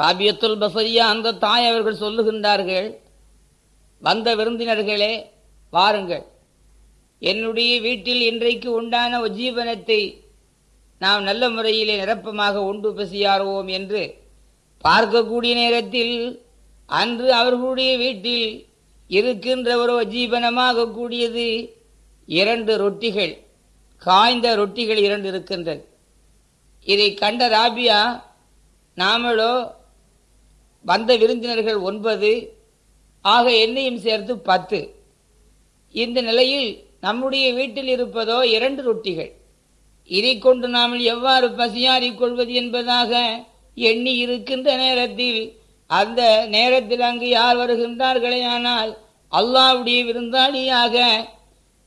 ராபியத்துல் பசரியா அந்த தாய் அவர்கள் சொல்லுகின்றார்கள் வந்த விருந்தினர்களே வாருங்கள். என்னுடைய வீட்டில் இன்றைக்கு உண்டான உஜீவனத்தை நாம் நல்ல முறையிலே நிரப்பமாக உண்டு பசியாறுவோம் என்று பார்க்கக்கூடிய நேரத்தில் அன்று அவர்களுடைய வீட்டில் இருக்கின்ற ஒரு உஜீவனமாக கூடியது இரண்டு ரொட்டிகள் காய்ந்த ரொட்டிகள் இரண்டு இருக்கின்றது. இதை கண்ட ராபியா நாமளோ வந்த விருந்தினர்கள் ஒன்பது ஆக என்னையும் சேர்த்து பத்து. இந்த நிலையில் நம்முடைய வீட்டில் இருப்பதோ இரண்டு ரொட்டிகள். இதை கொண்டு நாம் எவ்வாறு பசியாறிக் கொள்வது என்பதாக எண்ணி இருக்கின்ற நேரத்தில் அந்த நேரத்தில் அங்கு யார் வருகின்றார்களே ஆனால் அல்லாவுடைய விருந்தாளியாக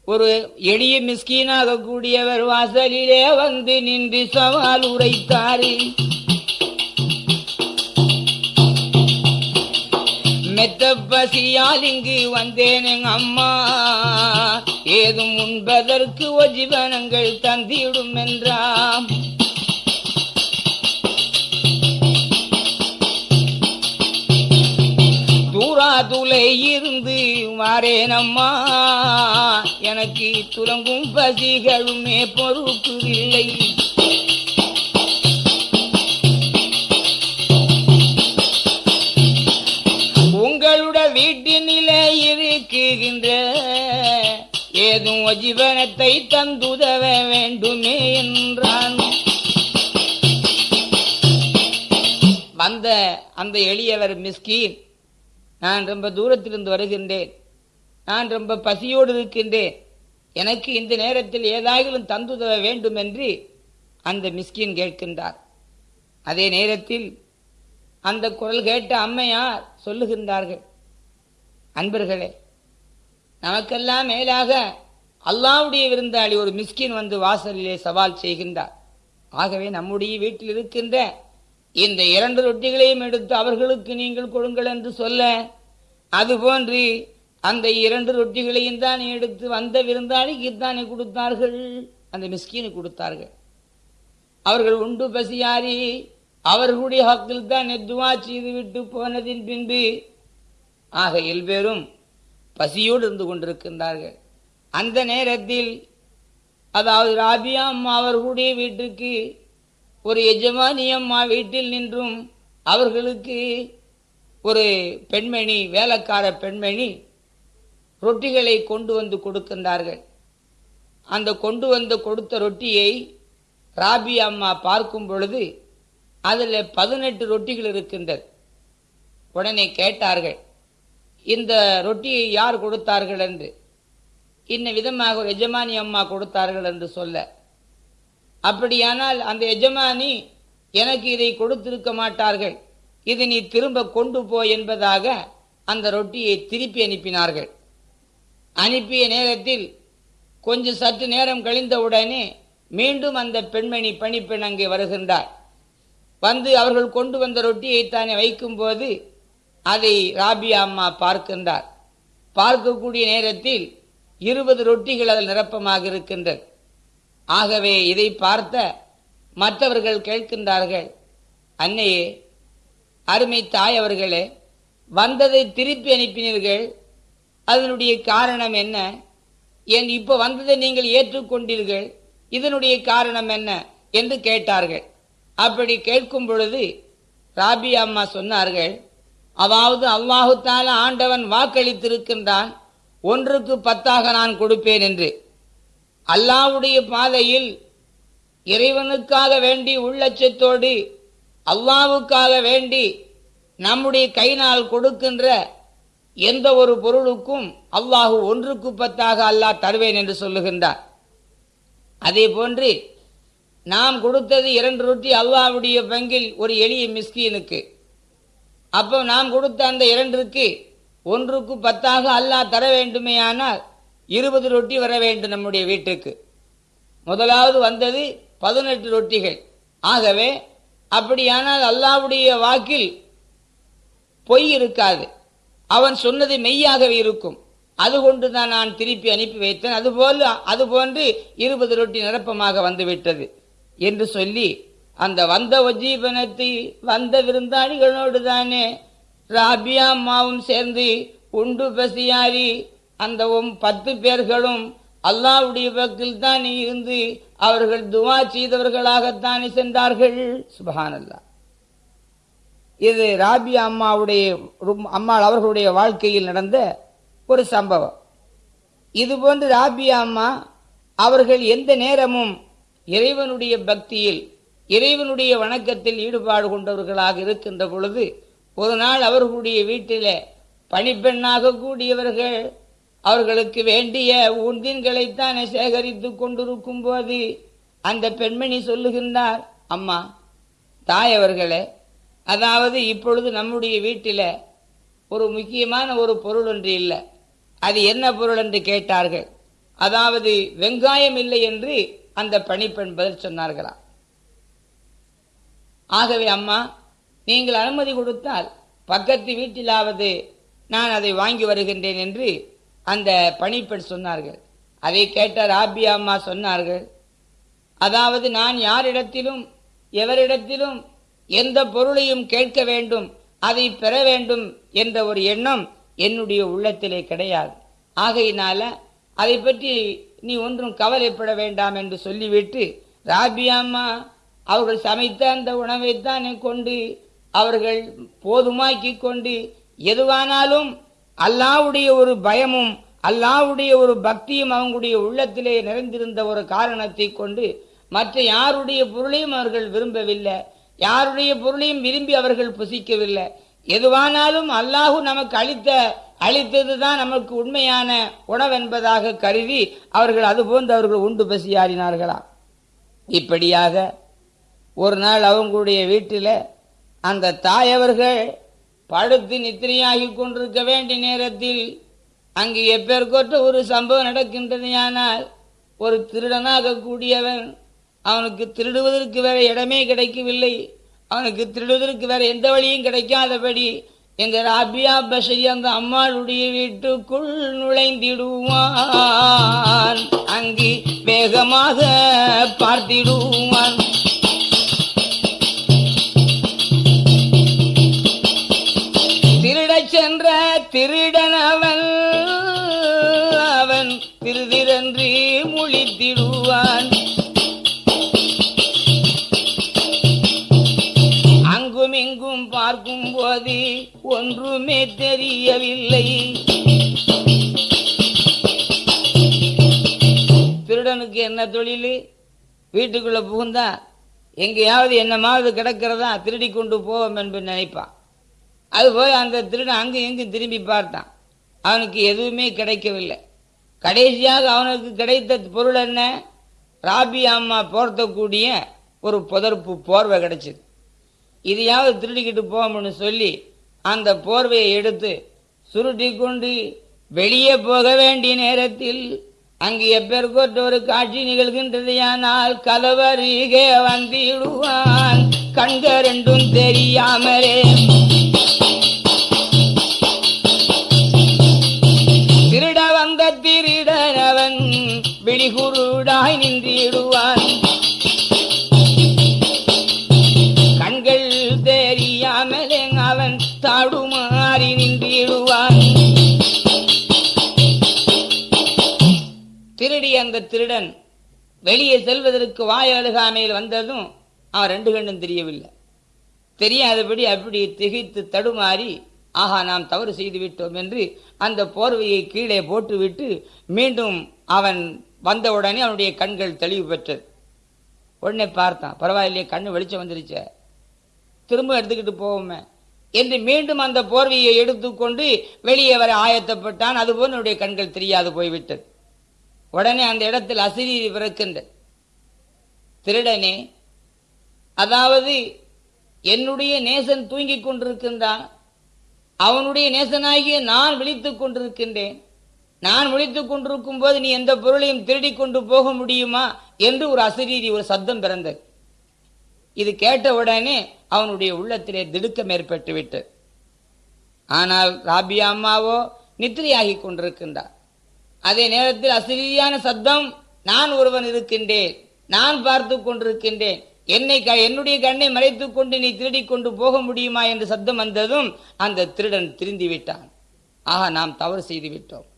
ஒரு எளிய மிஸ்கீனாக கூடியவர் வாசலிலே வந்து நின்று சவால் உரைத்தாரு. மெத்த பசியால் இங்கு வந்தேன் அம்மா. ஏதும் உண்பதற்கு ஒஜிவனங்கள் தந்திடும் என்றாம் தூராதுலை இருந்து வாரேனம்மா. எனக்கு துலங்கும் பசிகளுமே பொறுப்பு இல்லை இருக்குகின்ற ஏதும் ஜீவனத்தை தந்துதவ வேண்டுமே என்றான். வந்த அந்த எளியவர் மிஸ்கீன் நான் ரொம்ப தூரத்திலிருந்து வருகின்றேன். நான் ரொம்ப பசியோடு இருக்கின்றேன். எனக்கு இந்த நேரத்தில் ஏதாயிலும் தந்துதவ வேண்டும் என்று அந்த மிஸ்கின் கேட்கின்றார். அதே நேரத்தில் அந்த குரல் கேட்ட அம்மையார் சொல்லுகின்றார்கள். அன்பர்களே நமக்கெல்லாம் மேலாக அல்லாவுடைய விருந்தாளி ஒரு மிஸ்கின் வந்து வாசலிலே சவால் செய்கின்றார். ஆகவே நம்முடைய வீட்டில் இருக்கின்ற இந்த இரண்டு ரொட்டிகளையும் எடுத்து அவர்களுக்கு நீங்கள் கொடுங்கள் என்று சொல்ல அதுபோன்று அந்த இரண்டு ரொட்டிகளையும் தான் எடுத்து வந்த விருந்தாளிக்கு தானே கொடுத்தார்கள்? அந்த மிஸ்கினு கொடுத்தார்கள். அவர்கள் உண்டு பசியாரி அவர்களுடைய ஹக்கில் தான் நெத்துவா செய்து விட்டு போனதின் பின்பு ஆக எல்பேரும் பசியோடு இருந்து கொண்டிருக்கின்றார்கள் அந்த நேரத்தில் அதாவது ராபியா அம்மா அவர்களுடைய வீட்டுக்கு ஒரு எஜமானி அம்மா வீட்டில் நின்றும் அவர்களுக்கு ஒரு பெண்மணி வேலைக்கார பெண்மணி ரொட்டிகளை கொண்டு வந்து கொடுக்கின்றார்கள். அந்த கொண்டு வந்து கொடுத்த ரொட்டியை ராபி அம்மா பார்க்கும் பொழுது அதில் பதினெட்டு ரொட்டிகள் இருக்கின்றது. உடனே கேட்டார்கள் இந்த ரொட்டியை யார் கொடுத்தார்கள் என்று. இன்ன விதமாக ஒரு எஜமானி அம்மா கொடுத்தார்கள் என்று சொல்ல. அப்படியானால் அந்த எஜமானி எனக்கு இதை கொடுத்திருக்க மாட்டார்கள். இது நீ திரும்ப கொண்டு போ என்பதாக அந்த ரொட்டியை திருப்பி அனுப்பினார்கள். அனுப்பிய நேரத்தில் கொஞ்சம் சற்று நேரம் கழிந்தவுடனே மீண்டும் அந்த பெண்மணி பணிப்பெண் அங்கே வருகின்றார் வந்து அவர்கள் கொண்டு வந்த ரொட்டியை தானே வைக்கும்போது அதை ராபியா அம்மா பார்க்கின்றார். பார்க்கக்கூடிய நேரத்தில் இருபது ரொட்டிகள் அதில் நிரப்பமாக இருக்கின்றது. ஆகவே இதை பார்த்த மற்றவர்கள் கேட்கின்றார்கள் அன்னையே அருமை தாய் அவர்களே வந்ததை திருப்பி அனுப்பினீர்கள். அதனுடைய காரணம் என்ன? ஏன் இப்போ வந்ததை நீங்கள் ஏற்றுக்கொண்டீர்கள். இதனுடைய காரணம் என்ன? என்று கேட்டார்கள். அப்படி கேட்கும் பொழுது ராபி அம்மா சொன்னார்கள் அதாவது அல்லாஹுத்தால ஆண்டவன் வாக்களித்திருக்கின்றான். ஒன்றுக்கு பத்தாக நான் கொடுப்பேன் என்று. அல்லாவுடைய பாதையில் இறைவனுக்காக வேண்டி உள்ளச்சத்தோடு அல்லாவுக்காக வேண்டி நம்முடைய கைனால் கொடுக்கின்ற எந்த ஒரு பொருளுக்கும் அல்லாஹு ஒன்றுக்கு பத்தாக அல்லாஹ் தருவேன் என்று சொல்லுகின்றார் அதே போன்று நாம் கொடுத்தது இரண்டு ரொட்டி அல்லாவுடைய பங்கில் ஒரு எளிய மிஸ்கீனுக்கு. அப்போ நாம் கொடுத்த அந்த இரண்டிற்கு ஒன்றுக்கு பத்தாக அல்லாஹ் தர வேண்டுமேயானால் இருபது ரொட்டி வர வேண்டும் நம்முடைய வீட்டுக்கு. முதலாவது வந்தது பதினெட்டு ரொட்டிகள். ஆகவே அப்படியானால் அல்லாவுடைய வாக்கில் பொய் இருக்காது. அவன் சொன்னது மெய்யாகவே இருக்கும். அது கொண்டு தான் நான் திருப்பி அனுப்பி வைத்தேன். அதுபோல் அதுபோன்று இருபது ரொட்டி நிரப்பமாக வந்துவிட்டது என்று சொல்லி அந்த வந்த ஒஜீபனத்தை வந்த விருந்தாளிகளோடு தானே ராபியா அம்மாவும் சேர்ந்து உண்டு பசியாரி அந்த பத்து பேர்களும் அல்லாவுடைய பக்கில் தான் இருந்து அவர்கள் துவா செய்தவர்களாகத்தானே சென்றார்கள். சுபஹானல்லா இது ராபியா அம்மாவுடைய அம்மாள் அவர்களுடைய வாழ்க்கையில் நடந்த ஒரு சம்பவம். இது போன்று ராபியா அம்மா அவர்கள் எந்த நேரமும் இறைவனுடைய பக்தியில் இறைவனுடைய வணக்கத்தில் ஈடுபாடு கொண்டவர்களாக இருக்கின்ற பொழுது ஒரு நாள் அவர்களுடைய வீட்டிலே பணிப்பெண்ணாக கூடியவர்கள் அவர்களுக்கு வேண்டிய உந்தின்களைத்தானே சேகரித்துக் கொண்டிருக்கும் போது அந்த பெண்மணி சொல்லுகின்றார் அம்மா தாயவர்களே அதாவது இப்பொழுது நம்முடைய வீட்டில் ஒரு முக்கியமான ஒரு பொருள் ஒன்று இல்லை. அது என்ன பொருள் என்று கேட்டார்கள். அதாவது வெங்காயம் இல்லை என்று அந்த பணிப்பெண் பதில் சொன்னார்களாம். ஆகவே அம்மா நீங்கள் அனுமதி கொடுத்தால் பக்கத்து வீட்டிலாவது நான் அதை வாங்கி வருகின்றேன் என்று அந்த பணிப்பெண் சொன்னார்கள். அதை கேட்ட ராபியா அம்மா சொன்னார்கள். அதாவது நான் யாரிடத்திலும் எவரிடத்திலும் எந்த பொருளையும் கேட்க வேண்டும் அதை பெற வேண்டும் என்ற ஒரு எண்ணம் என்னுடைய உள்ளத்திலே கிடையாது. ஆகையினால அதை பற்றி நீ ஒன்றும் கவலைப்பட வேண்டாம் என்று சொல்லிவிட்டு ராபியாம்மா அவர்கள் சமைத்த அந்த உணவைத்தானே கொண்டு அவர்கள் போதுமாக்கி கொண்டு எதுவானாலும் அல்லாவுடைய ஒரு பயமும் அல்லாவுடைய ஒரு பக்தியும் அவங்களுடைய உள்ளத்திலே நிறைந்திருந்த ஒரு காரணத்தை கொண்டு மற்ற யாருடைய பொருளையும் அவர்கள் விரும்பவில்லை. யாருடைய பொருளையும் விரும்பி அவர்கள் புசிக்கவில்லை. எதுவானாலும் அல்லாஹு நமக்கு அளித்த அளித்ததுதான் நமக்கு உண்மையான உணவென்பதாக கருதி அவர்கள் அதுபோன்று அவர்கள் உண்டு பசியாறினார்களாம் இப்படியாக ஒரு நாள் அவங்களுடைய வீட்டில் அந்த தாயவர்கள் படுத்து நித்திரையாகி கொண்டிருக்க வேண்டிய நேரத்தில் அங்கு எப்பேற்கொற்ற ஒரு சம்பவம் நடக்கின்றதையானால் ஒரு திருடனாக கூடியவன் அவனுக்கு திருடுவதற்கு வேற இடமே கிடைக்கவில்லை. அவனுக்கு திருடுவதற்கு வேற எந்த வழியும் கிடைக்காதபடி எங்க ராபியா பஷரி அந்த அம்மாளுடைய வீட்டுக்குள் நுழைந்திடுவான். அங்கு வேகமாக பார்த்திடுவான். திருடன் அவன் அவன் திருதிரன்று முழித்திடுவான். அங்கும் இங்கும் பார்க்கும் போது ஒன்றுமே தெரியவில்லை. திருடனுக்கு என்ன தொழில்? வீட்டுக்குள்ள புகுந்தா எங்கேயாவது என்னமாவது கிடக்கிறதா திருடி கொண்டு போவோம் என்று நினைப்பான். அது போய் அந்த திருடன் அங்கும் இங்கும் திரும்பி பார்த்தான். அவனுக்கு எதுவுமே கிடைக்கவில்லை. கடைசியாக அவனுக்கு கிடைத்த பொருள் என்ன? ராபி அம்மா போர்த்தக்கூடிய ஒரு புதர்ப்பு போர்வை கிடைச்சிது. இதையாவது திருடிக்கிட்டு போவோம்னு சொல்லி அந்த போர்வையை எடுத்து சுருட்டி கொண்டு வெளியே போக வேண்டிய நேரத்தில் அங்கு எப்பேற்கொற்ற ஒரு காட்சி நிகழ்கின்றதையானால் கலவருகே வந்திடுவான். கண்க ரெண்டும் தெரியாமலே குருடாய் நின்றிடுவான். கண்கள் தெரியாமலே அவன் தாடுமாறி நின்றிடுவான். திருடி அந்த திருடன் வெளியே செல்வதற்கு வாய் அழுகாமையில் வந்ததும் அவன் ரெண்டு கண்ணும் தெரியவில்லை. தெரியாதபடி அப்படி திகைத்து தடுமாறி ஆஹா நாம் தவறு செய்து விட்டோம் என்று அந்த போர்வையை கீழே போட்டுவிட்டு மீண்டும் அவன் வந்த உடனே அவனுடைய கண்கள் தெளிவு பெற்றது. உடனே பார்த்தான். பரவாயில்லையே கண்ணு வெளிச்சம் வந்துருச்ச. திரும்ப எடுத்துக்கிட்டு போவோமே. என்று மீண்டும் அந்த போர்வையை எடுத்துக்கொண்டு வெளியே வர ஆயத்தப்பட்டான். அதுபோல் என்னுடைய கண்கள் தெரியாது போய்விட்டது. உடனே அந்த இடத்தில் அசிரீதி பிறக்கின்ற திருடனே அதாவது என்னுடைய நேசன் தூங்கிக் கொண்டிருக்கின்றான். அவனுடைய நேசனாகிய நான் விழித்துக் கொண்டிருக்கின்றேன். நான் விழித்துக் கொண்டிருக்கும் போது நீ எந்த பொருளையும் திருடி கொண்டு போக முடியுமா என்று ஒரு அசரீரி ஒரு சத்தம் பிறந்தது. இது கேட்ட உடனே அவனுடைய உள்ளத்திலே திடுக்கம் ஏற்பட்டு விட்டு ஆனால் ராபியா அம்மாவோ நித்திரையாகி கொண்டிருக்கின்றார். அதே நேரத்தில் அசிரியான சத்தம் நான் ஒருவன் இருக்கின்றேன் நான் பார்த்து கொண்டிருக்கின்றேன். என்னை க- என்னுடைய கண்ணை மறைத்துக் கொண்டு நீ திருடி கொண்டு போக முடியுமா? என்று சத்தம் வந்ததும் அந்த திருடன் திருந்தி விட்டான். ஆக நாம் தவறு செய்து விட்டோம்.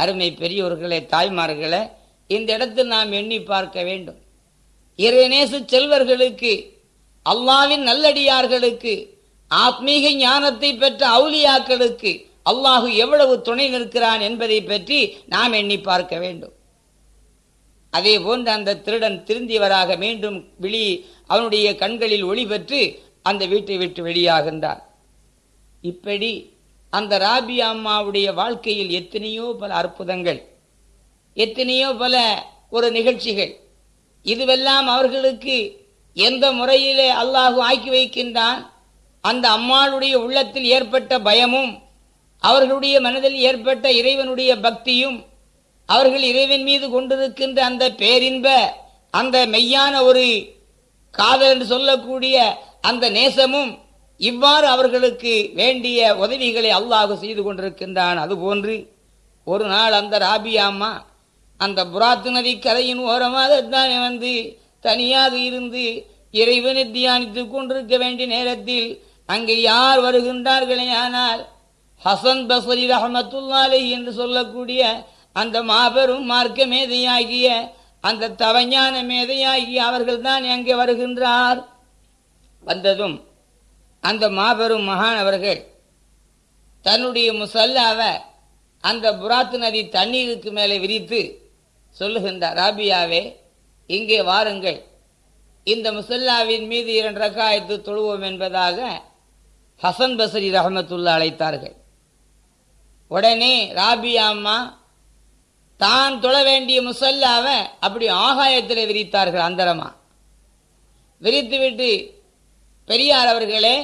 அருமை பெரியோர்களே தாய்மார்களே இந்த இடத்தில் நாம் எண்ணி பார்க்க வேண்டும். இறைநேச செல்வர்களுக்கு அல்லாவின் நல்லடியார்களுக்கு ஆத்மீக ஞானத்தை பெற்ற அவுலியாக்களுக்கு அல்லாஹு எவ்வளவு துணை நிற்கிறான் என்பதை பற்றி நாம் எண்ணி பார்க்க வேண்டும். அதே போன்று அந்த திருடன் திருந்தியவராக மீண்டும் விழி அவனுடைய கண்களில் ஒளி பெற்று அந்த வீட்டை விட்டு வெளியாகின்றான். இப்படி அந்த ராபி அம்மாவுடைய வாழ்க்கையில் எத்தனையோ பல அற்புதங்கள் எத்தனையோ பல ஒரு நிகழ்ச்சிகள். இதுவெல்லாம் அவர்களுக்கு எந்த முறையிலே அல்லாஹு ஆக்கி வைக்கின்றான்? அந்த அம்மாளுடைய உள்ளத்தில் ஏற்பட்ட பயமும் அவர்களுடைய மனதில் ஏற்பட்ட இறைவனுடைய பக்தியும் அவர்கள் இறைவன் மீது கொண்டிருக்கின்ற அந்த பேரின்ப அந்த மெய்யான ஒரு காதல் என்று சொல்லக்கூடிய அந்த நேசமும் இவ்வாறு அவர்களுக்கு வேண்டிய உதவிகளை அல்லாஹ் செய்து கொண்டிருக்கின்றான். அதுபோன்று ஒரு நாள் அந்த ராபியா அம்மா அந்த புராத்து நதி கரையின் ஓரமாக தானே வந்து தனியாக இருந்து இறைவனை தியானித்துக் கொண்டிருக்க வேண்டிய நேரத்தில் அங்கே யார் வருகின்றார்களே? ஆனால் ஹசன் பசரி ரஹமத்துல்லாலை என்று சொல்லக்கூடிய அந்த மாபெரும் மார்க்க மேதையாகிய அந்த தவஞான மேதையாகிய அவர்கள் தான் அங்கே வருகின்றார். வந்ததும் அந்த மாபெரும் மகான் அவர்கள் தன்னுடைய முசல்லாவை அந்த புராத்து நதி தண்ணீருக்கு மேலே விரித்து சொல்லுகின்றார் ராபியாவே இங்கே வாருங்கள். இந்த முசல்லாவின் மீது இரண்டு ரக்காயத்து தொழுவோம் என்பதாக ஹசன் பசரி ரஹமத்துல்லா அழைத்தார்கள். உடனே ராபியா அம்மா தான் தொழ வேண்டிய முசல்லாவை அப்படி ஆகாயத்தில் விரித்தார்கள் அந்தரமா. விரித்துவிட்டு பெரியார் அவர்களே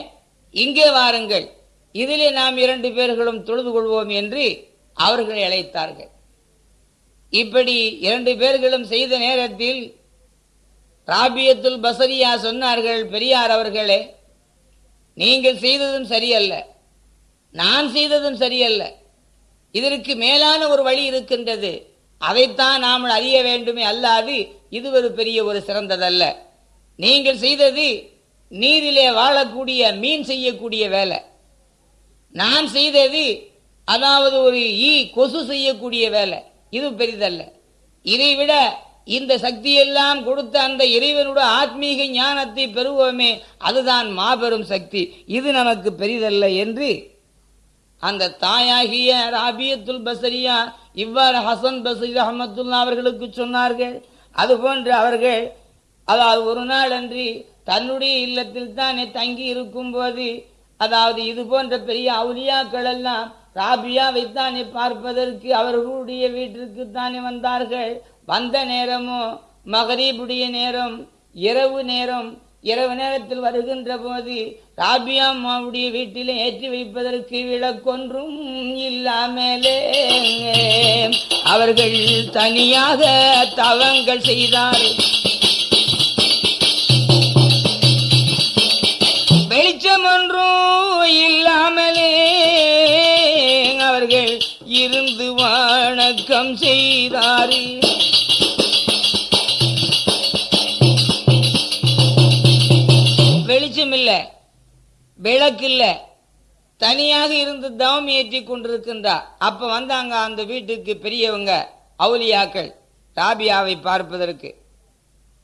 இங்கே வாருங்கள். இதிலே நாம் இரண்டு பேர்களும் தொழுது கொள்வோம் என்று அவர்களை அழைத்தார்கள். இப்படி இரண்டு பேர்களும் செய்த நேரத்தில் ராபியத்துல் பசரியா சொன்னார்கள் பெரியார் அவர்களே நீங்கள் செய்ததும் சரியல்ல. நான் செய்ததும் சரியல்ல. இதற்கு மேலான ஒரு வழி இருக்கின்றது. அதைத்தான் நாம் அறிய வேண்டுமே அல்லாது இது ஒரு பெரிய ஒரு சிறந்ததல்ல. நீங்கள் செய்தது நீரிலே வாழக்கூடிய மீன் செய்யக்கூடிய வேலை. நான் செய்தது அதாவது ஒரு ஈ கொசு செய்யக்கூடிய வேலை. இது பெரிதல்ல. இதை விட இந்த சக்தியெல்லாம் கொடுத்த அந்த இறைவனுடைய ஆத்மீக ஞானத்தை பெறுவோமே அதுதான் மாபெரும் சக்தி. இது நமக்கு பெரிதல்ல என்று அந்த தாயாகிய ராபியத்துல் பசரியா இவ்வாறு ஹசன் பசரி அஹமத்துல்லா அவர்களுக்கு சொன்னார்கள். அதுபோன்று அவர்கள் அதாவது ஒரு நாள் அன்று தன்னுடைய இல்லத்தில் தானே தங்கி இருக்கும் போது அதாவது இது போன்ற பெரிய அவுலியாக்கள் எல்லாம் ராபியாவை தானே பார்ப்பதற்கு அவர்களுடைய வீட்டிற்கு தானே வந்தார்கள். வந்த நேரமோ மகரீபுடைய நேரம் இரவு நேரம் இரவு நேரத்தில் வருகின்ற போது ராபியா அம்மாவுடைய வீட்டிலே ஏற்றி வைப்பதற்கு விளக்கொன்றும் இல்லாமலே அவர்கள் தனியாக தவங்கள் செய்தார்கள். வெளிச்சம் இல்லாமலே அவர்கள் இருந்து வணக்கம் செய்தாரே வெளிச்சம் இல்லை விளக்கு இல்லை தனியாக இருந்து தவம் ஏற்றி கொண்டிருக்கின்றார். அப்ப வந்தாங்க அந்த வீட்டுக்கு பெரியவங்க அவுலியாக்கள் ராபியாவை பார்ப்பதற்கு.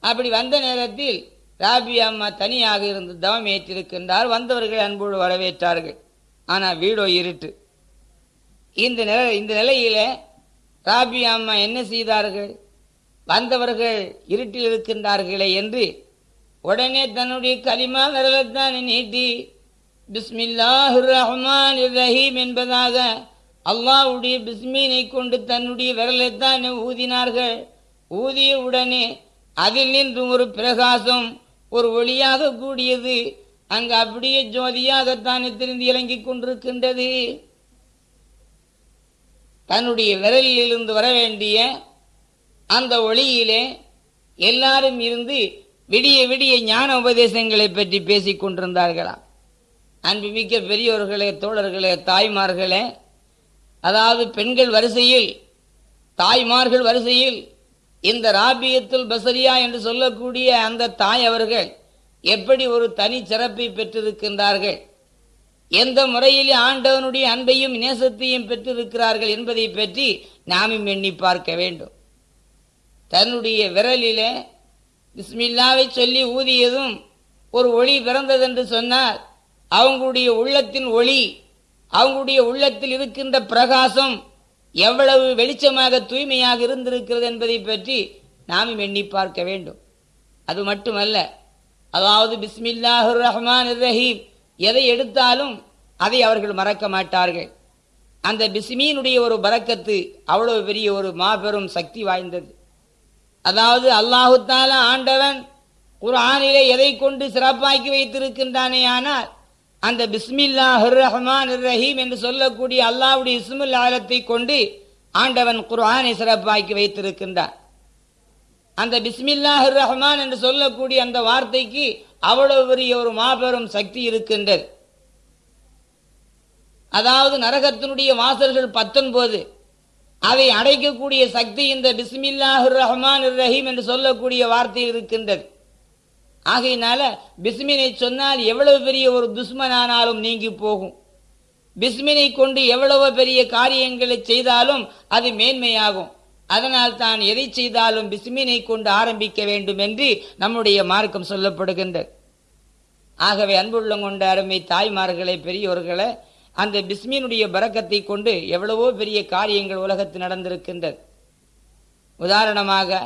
அப்படி வந்த நேரத்தில் ராபி அம்மா தனியாக இருந்து தவம் ஏற்றிருக்கின்றார். வந்தவர்கள் அன்போடு வரவேற்றார்கள். ஆனால் வீடோ இருட்டு. இந்த நில இந்த நிலையில ராபி அம்மா என்ன செய்தார்கள்? வந்தவர்கள் இருட்டில் இருக்கின்றார்களே என்று உடனே தன்னுடைய கலிமா விரலத்தானே நீட்டி பிஸ்மில்லாஹு ரஹ்மான் ரஹீம் என்பதாக அல்லாவுடைய பிஸ்மீனை கொண்டு தன்னுடைய விரலைத்தான் ஊதினார்கள். ஊதிய உடனே அதில் நின்று ஒரு பிரகாசம் ஒரு ஒளியாக கூடியது. அங்கு அப்படியே ஜோதியாகத்தானே திரிந்து இறங்கிக் கொண்டிருக்கின்றது. தன்னுடைய விரலில் இருந்து வர வேண்டிய அந்த ஒளியிலே எல்லாரும் இருந்து விடிய விடிய ஞான உபதேசங்களை பற்றி பேசிக் கொண்டிருந்தார்களாம் அன்புமிக்க பெரியோர்களே தோழர்களே தாய்மார்களே அதாவது பெண்கள் வரிசையில் தாய்மார்கள் வரிசையில் இந்த ராபியத்துல் பசரியா என்று சொல்லக்கூடிய அந்த தாய் அவர்கள் எப்படி ஒரு தனி சிறப்பை பெற்றிருக்கின்றார்கள்? எந்த முறையில் ஆண்டவனுடைய அன்பையும் நேசத்தையும் பெற்றிருக்கிறார்கள் என்பதை பற்றி நாமும் எண்ணி பார்க்க வேண்டும். தன்னுடைய விரலிலே பிஸ்மில்லாவை சொல்லி ஊதியதும் ஒரு ஒளி பிறந்ததென்று சொன்னால் அவங்களுடைய உள்ளத்தின் ஒளி அவங்களுடைய உள்ளத்தில் இருக்கின்ற பிரகாசம் எவ்வளவு வெளிச்சமாக தூய்மையாக இருந்திருக்கிறது என்பதை பற்றி நாமும் எண்ணி பார்க்க வேண்டும். அது மட்டுமல்ல அதாவது பிஸ்மில்லாஹுர் ரஹ்மான் ரஹீம் எதை எடுத்தாலும் அதை அவர்கள் மறக்க மாட்டார்கள். அந்த பிஸ்மீனுடைய ஒரு பறக்கத்து அவ்வளவு பெரிய ஒரு மாபெரும் சக்தி வாய்ந்தது. அதாவது அல்லாஹுத்தால ஆண்டவன் குரானிலே எதை கொண்டு சிறப்பாக்கி வைத்திருக்கின்றானே ஆனால் அந்த பிஸ்மில்லா ரஹ்மான் ரஹீம் என்று சொல்லக்கூடிய அல்லாவுடைய இஸ்முல் ஆலத்தை கொண்டு ஆண்டவன் குர்ஆனை சிறப்பாக்கி வைத்திருக்கின்றான் அந்த பிஸ்மில்லாஹ் ரஹ்மான் என்று சொல்லக்கூடிய அந்த வார்த்தைக்கு அவ்வளவு பெரிய ஒரு மாபெரும் சக்தி இருக்கின்றது. அதாவது நரகத்தினுடைய வாசல்கள் பத்தொன்பது. அதை அடைக்கக்கூடிய சக்தி இந்த பிஸ்மில்லாஹ் ரஹ்மான் ரஹீம் என்று சொல்லக்கூடிய வார்த்தை இருக்கின்றது. ஆகையினால பிஸ்மினை சொன்னால் எவ்வளவு பெரிய ஒரு துஷ்மனானாலும் நீங்கி போகும். பிஸ்மினை கொண்டு எவ்வளவு பெரிய காரியங்களை செய்தாலும் அது மேன்மையாகும். அதனால் தான் எதை செய்தாலும் பிஸ்மினை கொண்டு ஆரம்பிக்க வேண்டும் என்று நம்முடைய மார்க்கம் சொல்லப்படுகின்றது ஆகவே அன்புள்ள கொண்ட அருமை தாய்மார்களை பெரியோர்களை அந்த பிஸ்மினுடைய பறக்கத்தை கொண்டு எவ்வளவோ பெரிய காரியங்கள் உலகத்தில் நடந்திருக்கின்றது. உதாரணமாக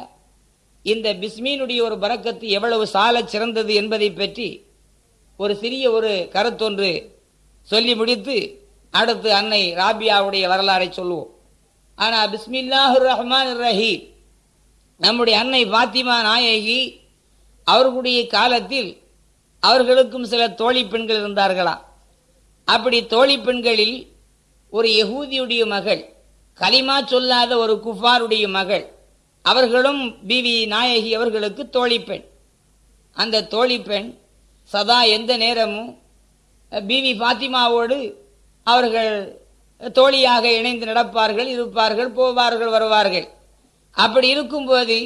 இந்த பிஸ்மீனுடைய ஒரு பறக்கத்து எவ்வளவு சால சிறந்தது என்பதை பற்றி ஒரு சிறிய ஒரு கருத்தொன்று சொல்லி முடித்து அடுத்து அன்னை ராபியாவுடைய வரலாறை சொல்லுவோம். ஆனால் பிஸ்மில்லாஹு ரஹ்மான் ரஹீம் நம்முடைய அன்னை பாத்திமா நாயகி அவர்களுடைய காலத்தில் அவர்களுக்கும் சில தோழி பெண்கள் இருந்தார்களா? அப்படி தோழி பெண்களில் ஒரு யகூதியுடைய மகள் கலிமா சொல்லாத ஒரு குஃபாருடைய மகள் அவர்களும் பிவி நாயகி அவர்களுக்கு தோழி பெண். அந்த தோழி பெண் சதா எந்த நேரமும் பிவி பாத்திமாவோடு அவர்கள் தோழியாக இணைந்து நடப்பார்கள் இருப்பார்கள் போவார்கள் வருவார்கள். அப்படி இருக்கும்போது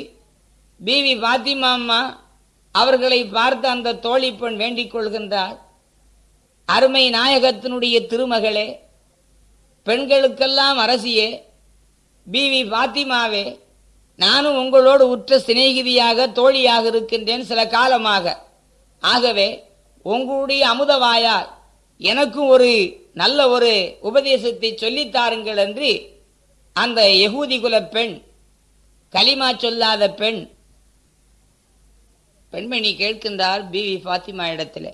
பிவி பாத்திமா அம்மா அவர்களை பார்த்து அந்த தோழி பெண் வேண்டிக் கொள்கின்றார் அருமை நாயகத்தினுடைய திருமகளே பெண்களுக்கெல்லாம் அரசியே பிவி பாத்திமாவே நானும் உங்களோடு உற்ற சிநேகிதியாக தோழியாக இருக்கின்றேன் சில காலமாக. ஆகவே உங்களுடைய அமுதவாயால் எனக்கும் ஒரு நல்ல ஒரு உபதேசத்தை சொல்லித்தாருங்கள் என்று அந்த யகூதி குல பெண் களிமா சொல்லாத பெண் பெண்மணி கேட்கின்றார் பிவி பாத்திமா இடத்துல.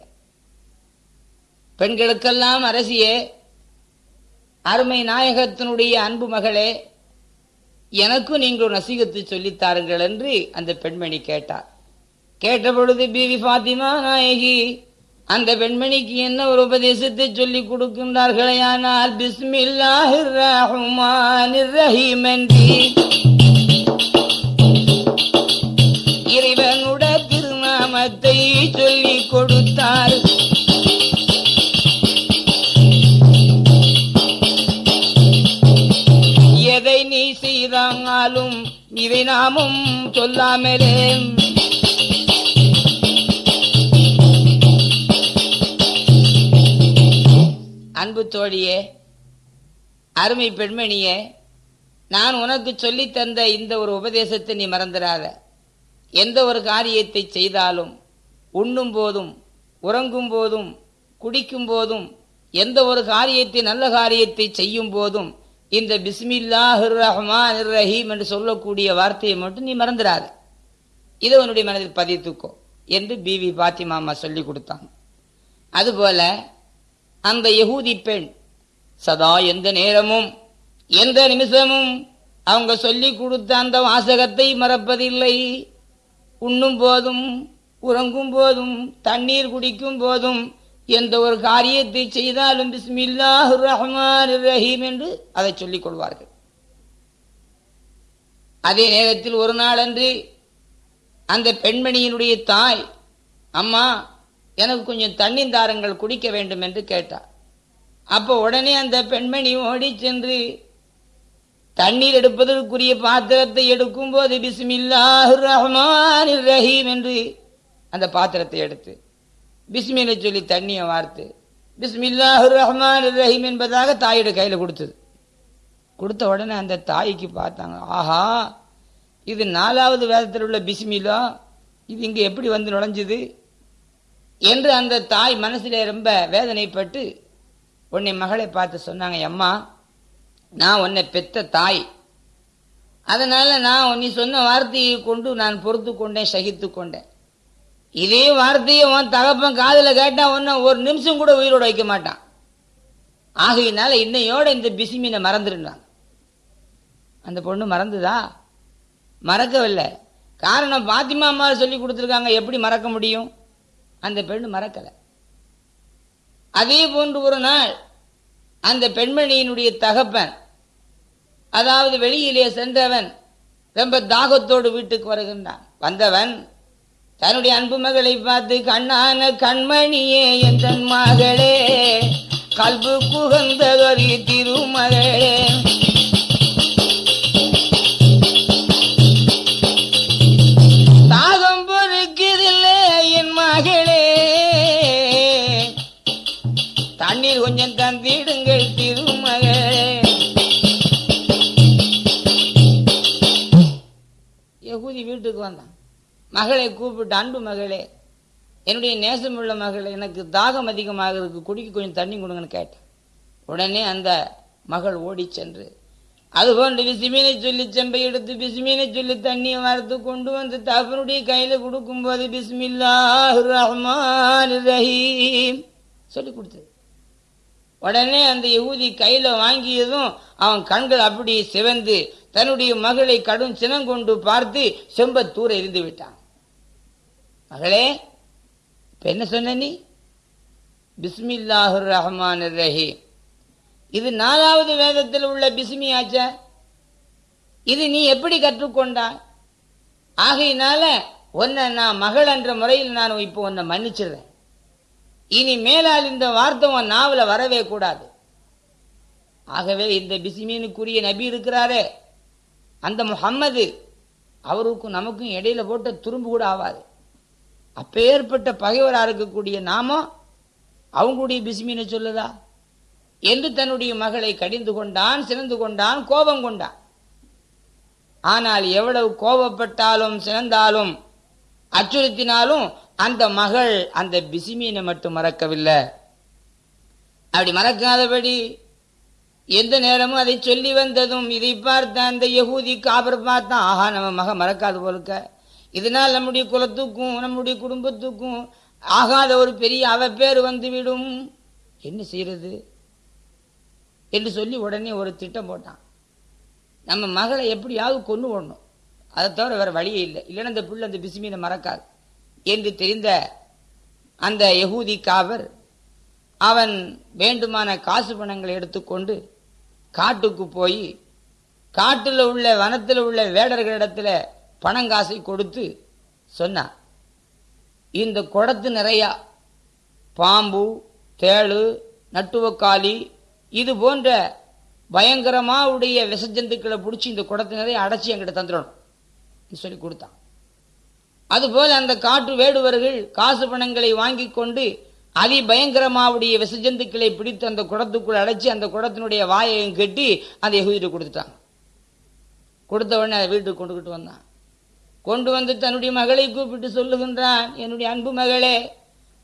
பெண்களுக்கெல்லாம் அரசியே அருமை நாயகத்தினுடைய அன்பு மகளே எனக்கும் நீங்கள் நசீகத்தை சொல்லித்தாருங்கள் என்று அந்த பெண்மணி கேட்டார். கேட்ட பொழுது பிவி பாத்திமா நாயகி அந்த பெண்மணிக்கு என்ன ஒரு உபதேசத்தை சொல்லிக் கொடுக்கின்றார்களே? ஆனால் பிஸ்மில்லாஹிர் ரஹ்மானிர் ரஹீம் என்று நாமும் சொல்லாமலே. அன்பு தோழியே அருமை பெண்மணியே நான் உனக்கு சொல்லி தந்த இந்த ஒரு உபதேசத்தை நீ மறந்துடாத. எந்த ஒரு காரியத்தை செய்தாலும் உண்ணும் போதும் உறங்கும் போதும் குடிக்கும் போதும் எந்த ஒரு காரியத்தை நல்ல காரியத்தை செய்யும் போதும் இந்த பிஸ்மில்லாஹிர் ரஹ்மான் ரஹீம் என்று சொல்லக்கூடிய வார்த்தையை மட்டும் நீ மறந்துடாத. இதை உன்னுடைய மனதில் பதித்துக்கோ என்று பிவி பாத்திமாமா சொல்லி கொடுத்தாங்க. அதுபோல அந்த யகூதி பெண் சதா எந்த நேரமும் எந்த நிமிஷமும் அவங்க சொல்லி கொடுத்த அந்த வாசகத்தை மறப்பதில்லை. உண்ணும் போதும் உறங்கும் போதும் தண்ணீர் குடிக்கும் போதும் எந்த ஒரு காரியத்தை செய்தாலும் பிஸ்மில்லாஹு ரஹ்மான் ரஹீம் என்று அதை சொல்லிக் கொள்வார்கள். அதே நேரத்தில் ஒரு நாளன்று அந்த பெண்மணியினுடைய தாய் அம்மா எனக்கு கொஞ்சம் தண்ணீர் தாரங்கள் குடிக்க வேண்டும் என்று கேட்டார். அப்போ உடனே அந்த பெண்மணி ஓடி சென்று தண்ணீர் எடுப்பதற்குரிய பாத்திரத்தை எடுக்கும் போது பிஸ்மில்லாஹு ரஹ்மான் ரஹீம் என்று அந்த பாத்திரத்தை எடுத்து பிஸ்மிலை சொல்லி தண்ணியை வார்த்து பிஸ்மில்லாஹு ரஹ்மான் ரஹீம் என்பதாக தாயோட கையில் கொடுத்தது. கொடுத்த உடனே அந்த தாய்க்கு பார்த்தாங்க ஆஹா இது நாலாவது வேதத்தில் உள்ள பிஸ்மிலா இது இங்கே எப்படி வந்து நுழைஞ்சுது? என்று அந்த தாய் மனசிலே ரொம்ப வேதனைப்பட்டு உன்னை மகளை பார்த்து சொன்னாங்க அம்மா நான் உன்னை பெத்த தாய். அதனால் நான் நீ சொன்ன வார்த்தையை கொண்டு நான் பொறுத்து கொண்டேன் சகித்து கொண்டேன் இதே வார்த்தையை உன் தகப்பன் காதில் கேட்டால் ஒன்றும் ஒரு நிமிஷம் கூட உயிரோட வைக்க மாட்டான். ஆகையினால இன்னையோட இந்த பிசிமீனை மறந்துடுறாங்க. அந்த பொண்ணு மறந்துதா? மறக்கவில்லை. காரணம் பாத்திமா அம்மா சொல்லி கொடுத்துருக்காங்க. எப்படி மறக்க முடியும்? அந்த பெண்ணு மறக்கலை. அதே போன்று ஒரு நாள் அந்த பெண்மணியினுடைய தகப்பன் அதாவது வெளியிலே சென்றவன் ரொம்ப தாகத்தோடு வீட்டுக்கு வருகின்றான். வந்தவன் தன்னுடைய அன்பு மகளை பார்த்து கண்ணான கண்மணியே என் தன் மகளே கல்பு குகந்தகரி திருமகளே மகளை கூப்பிட்டு அன்பு மகளே என்னுடைய நேசமுள்ள மகளே எனக்கு தாகம் அதிகமாக இருக்குது குடிக்க கொஞ்சம் தண்ணி கொடுங்கன்னு கேட்டேன். உடனே அந்த மகள் ஓடி சென்று அதுபோன்று பிசிமீனை சொல்லி செம்பை எடுத்து பிசுமீனை சொல்லி தண்ணியை வார்த்து கொண்டு வந்து தகப்பனுடைய கையில் கொடுக்கும்போது பிஸ்மில்லா ரஹ்மான் ரஹீம் சொல்லி கொடுத்தது. உடனே அந்த யகுதி கையில் வாங்கியதும் அவன் கண்கள் அப்படி சிவந்து தன்னுடைய மகளை கடும் சினம் கொண்டு பார்த்து செம்ப தூர இருந்து விட்டான். மகளே இப்ப என்ன சொன்ன நீ? பிஸ்மில்லாஹுர் ரஹ்மான் ரஹீம் இது நாலாவது வேதத்தில் உள்ள பிஸ்மி ஆச்சா? இது நீ எப்படி கற்றுக்கொண்டாய்? ஆகையினால உன்னை நான் மகள் என்ற முறையில் நான் இப்போ உன்னை மன்னிச்சிடுறேன். இனி மேலால் இந்த வார்த்தை உன் நாவில் வரவே கூடாது. ஆகவே இந்த பிசிமீனுக்குரிய நபி இருக்கிறாரே அந்த முஹம்மது அவருக்கும் நமக்கும் இடையில போட்ட துரும்பு கூட ஆகாது அப்பேற்பட்ட பகைவராக இருக்கக்கூடிய நாமம் அவங்களுடைய பிஸ்மீனை சொல்லுதா? என்று தன்னுடைய மகளை கடிந்து கொண்டான் சிறந்து கொண்டான் கோபம் கொண்டான். ஆனால் எவ்வளவு கோபப்பட்டாலும் சிறந்தாலும் அச்சுறுத்தினாலும் அந்த மகள் அந்த பிசிமீனை மட்டும் மறக்கவில்லை. அப்படி மறக்காதபடி எந்த நேரமும் அதை சொல்லி வந்ததும் இதை பார்த்த அந்த யகூதி காபர் பார்த்தான் ஆஹா நம்ம மக மறக்காது போலுக்க இதனால் நம்முடைய குலத்துக்கும் நம்முடைய குடும்பத்துக்கும் ஆகாத ஒரு பெரிய அவப்பேர் வந்துவிடும். என்ன செய்யறது? என்று சொல்லி உடனே ஒரு திட்டம் போட்டான். நம்ம மகளை எப்படியாவது கொண்டு போடணும் அதை தவிர வேறு வழியே இல்லை. இல்லைன்னா அந்த பிள்ளை அந்த பிசுமீனை மறக்காது. என்று தெரிந்த அந்த யகூதி காவர் அவன் வேண்டுமான காசு பணங்களை எடுத்துக்கொண்டு காட்டுக்கு போய் காட்டில் உள்ள வனத்தில் உள்ள வேடர்களிடத்தில் பணங்காசை கொடுத்து சொன்னான் இந்த குடத்து நிறையா பாம்பு தேளு நட்டுவக்காளி இது போன்ற பயங்கரமாக உடைய விஷஜந்துக்களை பிடிச்சி இந்த குடத்து நிறைய அடைச்சி எங்கிட்ட தந்துடணும். சொல்லி கொடுத்தான். அதுபோல அந்த காட்டு வேடுவர்கள் காசு பணங்களை வாங்கி கொண்டு அதிபயங்கரமாவுடைய விசஜந்துக்களை பிடித்து அந்த குடத்துக்குள் அடைச்சி அந்த குடத்தினுடைய வாயையும் கட்டி அந்த எகுதிட்டு கொடுத்துட்டாங்க. கொடுத்த உடனே அதை வீட்டுக்கு கொண்டுகிட்டு வந்தான். கொண்டு வந்து தன்னுடைய மகளை கூப்பிட்டு சொல்லுகின்றான் என்னுடைய அன்பு மகளே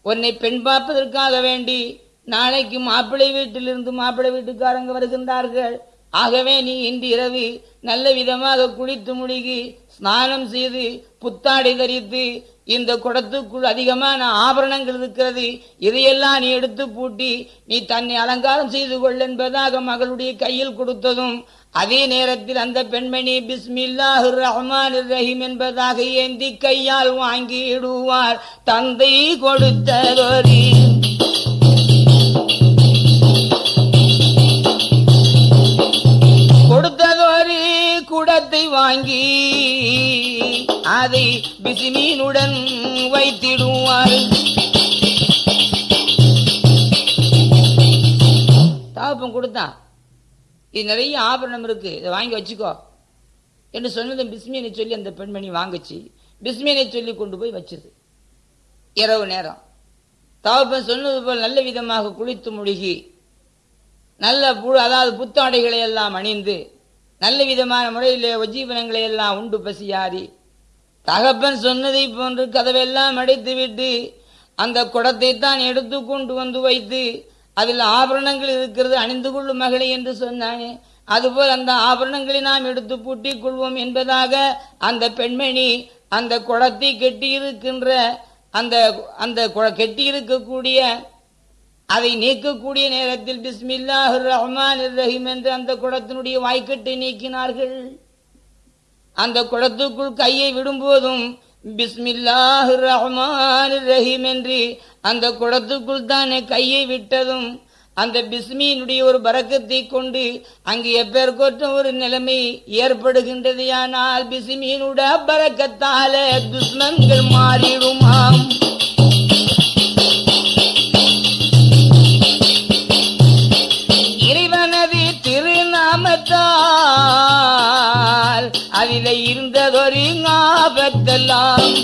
உன்னை பெண் பார்ப்பதற்காக வேண்டி நாளைக்கு மாப்பிள்ளை வீட்டிலிருந்து மாப்பிள்ளை வீட்டுக்காரங்க வருகின்றார்கள். ஆகவே நீ இன்று இரவு நல்ல விதமாக குளித்து முழுகி ஸ்நானம் செய்து புத்தாடை தரித்து இந்த குடத்துக்குள் அதிகமான ஆபரணங்கள் இருக்கிறது இதையெல்லாம் நீ எடுத்து பூட்டி நீ தன்னை அலங்காரம் செய்து கொள் என்பதாக மகளுடைய கையில் கொடுத்ததும் அதே நேரத்தில் அந்த பெண்மணி பிஸ்மில்லாஹு ரஹ்மான் ரஹீம் என்பதாக ஏந்தி கையால் வாங்கிடுவார். தந்தை கொடுத்ததொரு கொடுத்ததொரு குடத்தை வாங்கி அதை பிசிமீனுடன் வைத்திடுவார். இது நிறைய ஆபரணம் இருக்கு. இதை வாங்கி வச்சுக்கோ. என்று சொன்னதும் பிஸ்மியனை சொல்லி அந்த பெண்மணி வாங்குச்சு. பிஸ்மியனை சொல்லி கொண்டு போய் வச்சது இரவு நேரம். தவப்பன் சொன்னது போல் நல்ல விதமாக குளித்து முழுகி நல்ல புழு அதாவது புத்தாடைகளை எல்லாம் அணிந்து நல்ல விதமான முறையில் உஜீவனங்களை எல்லாம் உண்டு பசியாரி தகப்பன் சொன்னதை போன்று கதவெல்லாம் அடைத்து விட்டு அந்த குடத்தை தான் எடுத்து கொண்டு வந்து வைத்து அதில் ஆபரணங்கள் இருக்கிறது அணிந்து கொள்ளும் மகளை என்று சொன்னானே. அதுபோல் அந்த ஆபரணங்களை நாம் எடுத்து பூட்டிக் கொள்வோம் என்பதாக அந்த பெண்மணி அந்த குளத்தை கெட்டியிருக்கின்ற அந்த அந்த கெட்டியிருக்கக்கூடிய அதை நீக்கக்கூடிய நேரத்தில் பிஸ்மில்லாஹ் ரஹ்மான் ரஹீம் என்று அந்த குளத்தினுடைய வாய்க்கட்டை நீக்கினார்கள். அந்த குளத்துக்குள் கையை விடும்போதும் பிஸ்மில்லாஹ் ரஹ்மான் ரஹீம் என்று அந்த குடத்துக்குள் தானே கையை விட்டதும் அந்த பிஸ்மியினுடைய ஒரு பறக்கத்தை கொண்டு அங்கு எப்பேற்கொற்ற ஒரு நிலைமை ஏற்படுகின்றது ஆனால் பிஸ்மியினுடைய பறக்கத்தால துஷ்மன்கள் மாறிடுமாம். இறைவனது திருநாமத்தால் அதில இருந்ததொரு ஞாபகத்தெல்லாம்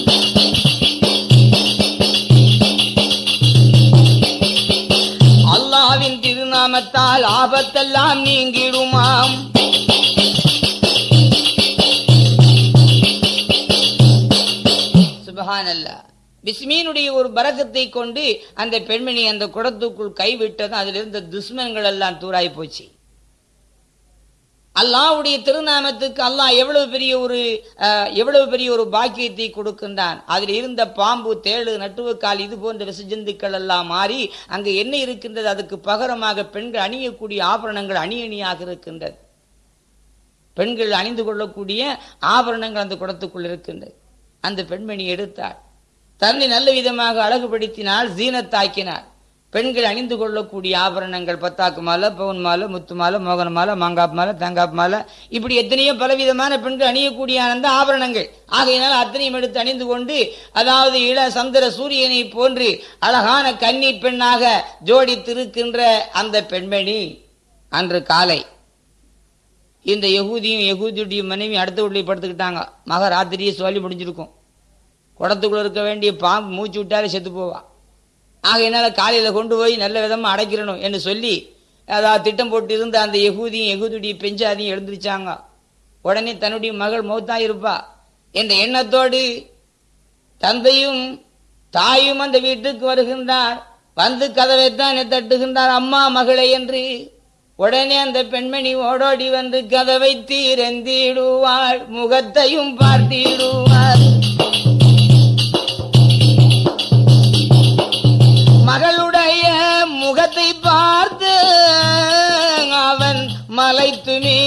திருநாமத்தால் ஆபத்தெல்லாம் நீங்கிடுமாம். சுபஹானல்லா. பிஸ்மீனுடைய ஒரு பரக்கத்தை கொண்டு அந்த பெண்மணி அந்த குடத்துக்குள் கைவிட்டதும் அதிலிருந்த துஷ்மன்கள் எல்லாம் தூராய் போச்சு. அல்லாவுடைய திருநாமத்துக்கு அல்லாஹ் எவ்வளவு பெரிய ஒரு எவ்வளவு பெரிய ஒரு பாக்கியத்தை கொடுக்கின்றான். அதில் இருந்த பாம்பு தேளு நட்டுவக்கால் இது போன்ற விசஜந்துக்கள் எல்லாம் மாறி அங்கு என்ன இருக்கின்றது? அதுக்கு பகரமாக பெண்கள் அணியக்கூடிய ஆபரணங்கள் அணி அணியாக இருக்கின்றது. பெண்கள் அணிந்து கொள்ளக்கூடிய ஆபரணங்கள் அந்த குடத்துக்குள் இருக்கின்றது. அந்த பெண்மணி எடுத்தாள். தன்னை நல்ல விதமாக அழகுபடுத்தினால் ஜீனத்தாக்கினாள். பெண்கள் அணிந்து கொள்ளக்கூடிய ஆபரணங்கள் பத்தாக்கு மாலை பவுன் மாலை முத்து மாலை மோகன மாலை மாங்காப் மாலை தேங்காப் மாலை இப்படி எத்தனையோ பலவிதமான பெண்கள் அணியக்கூடிய அந்த ஆபரணங்கள். ஆகையினால் அத்தனையும் எடுத்து அணிந்து கொண்டு அதாவது இள சந்திர சூரியனை போன்று அழகான கன்னி பெண்ணாக ஜோடித்திருக்கின்ற அந்த பெண்மணி அன்று காலை இந்த யகூதியும் யகுதியுடைய மனைவி அடுத்த வீட்டில் படுத்துக்கிட்டாங்க. மகராத்திரியே சொல்லி முடிஞ்சிருக்கும். குடத்துக்குள்ள இருக்க வேண்டிய பாம்பு மூச்சு விட்டாலே செத்து ஆக என்னால் காலையில் கொண்டு போய் நல்ல விதமாக அடைக்கிறணும் என்று சொல்லி அதாவது திட்டம் போட்டு இருந்த அந்த யகூதியும் எகுதியுடைய பெஞ்சாதியும் எழுந்திருச்சாங்க. உடனே தன்னுடைய மகள் மௌத்தா இருப்பா. என்ற எண்ணத்தோடு தந்தையும் தாயும் அந்த வீட்டுக்கு வருகின்றார். வந்து கதவைத்தான் தட்டுகின்றார். அம்மா மகளை என்று உடனே அந்த பெண்மணி ஓடோடி வந்து கதவை தீரந்திடுவாள். முகத்தையும் பார்த்திடுவாள். முகத்தை பார்த்து அவன் மலைத்துமே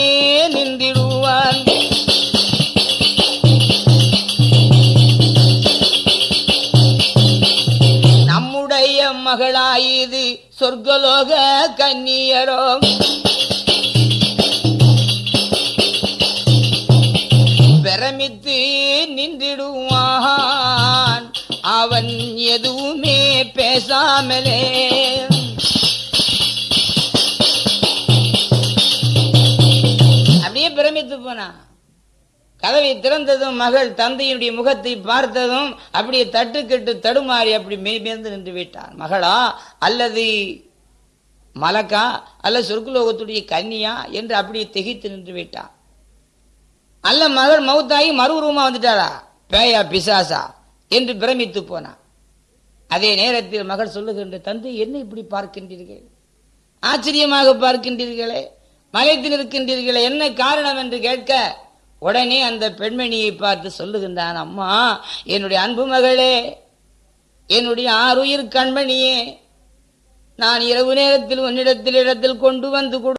நின்றிடுவான் நம்முடைய மகளாயுது சொர்க்கலோக கன்னியரோ. பிரமித்து நின்றிடுவான். அவன் எதுவுமே பேசாமலே. அப்படியே கதவை திறந்ததும் மகள் தந்தையினுடைய முகத்தை பார்த்ததும் அப்படியே தட்டுக்கெட்டு தடுமாறி அப்படி மெய்மேர்ந்து நின்று விட்டான் மகளா அல்லது மலக்கா அல்ல சொர்க்குலோகத்துடைய கன்னியா என்று அப்படியே திகைத்து நின்று விட்டான் அல்ல மகள் மவுத்தாகி மறுரூமா வந்துட்டாளா? பேயா பிசாசா என்று பிரமித்து போனான் அதே நேரத்தில் மகள் சொல்லுகின்ற தந்தை என்ன இப்படி பார்க்கின்றீர்கள்? ஆச்சரியமாக பார்க்கின்றீர்களே மலைத்தில் இருக்கின்றீர்கள் என்ன காரணம் என்று கேட்க உடனே அந்த பெண்மணியை பார்த்து சொல்லுகின்றான் அம்மா என்னுடைய அன்பு மகளே என்னுடைய ஆறுயிர் கண்மணியே நான் இரவு நேரத்தில் உன்னிடத்தில் இடத்தில் கொண்டு வந்து கொடு